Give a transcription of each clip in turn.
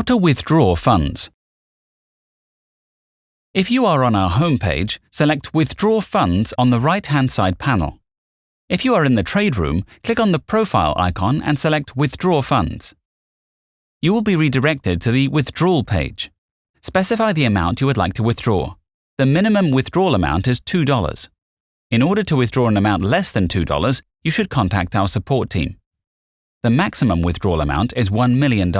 How to withdraw funds. If you are on our homepage, select Withdraw Funds on the right-hand side panel. If you are in the trade room, click on the profile icon and select Withdraw Funds. You will be redirected to the Withdrawal page. Specify the amount you would like to withdraw. The minimum withdrawal amount is $2. In order to withdraw an amount less than $2, you should contact our support team. The maximum withdrawal amount is $1 million.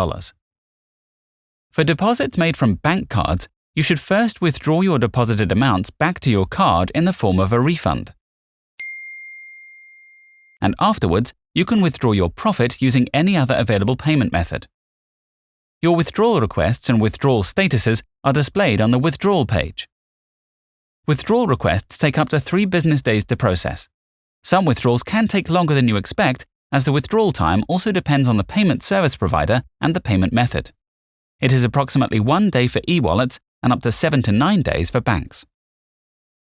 For deposits made from bank cards, you should first withdraw your deposited amounts back to your card in the form of a refund. And afterwards, you can withdraw your profit using any other available payment method. Your withdrawal requests and withdrawal statuses are displayed on the withdrawal page. Withdrawal requests take up to three business days to process. Some withdrawals can take longer than you expect, as the withdrawal time also depends on the payment service provider and the payment method. It is approximately one day for e-wallets and up to seven to nine days for banks.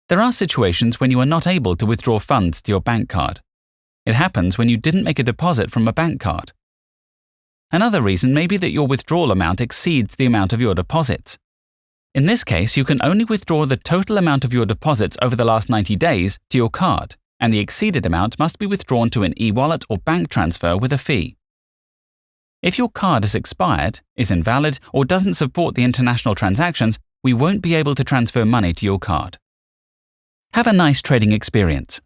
There are situations when you are not able to withdraw funds to your bank card. It happens when you didn't make a deposit from a bank card. Another reason may be that your withdrawal amount exceeds the amount of your deposits. In this case, you can only withdraw the total amount of your deposits over the last 90 days to your card, and the exceeded amount must be withdrawn to an e-wallet or bank transfer with a fee. If your card has expired, is invalid, or doesn't support the international transactions, we won't be able to transfer money to your card. Have a nice trading experience.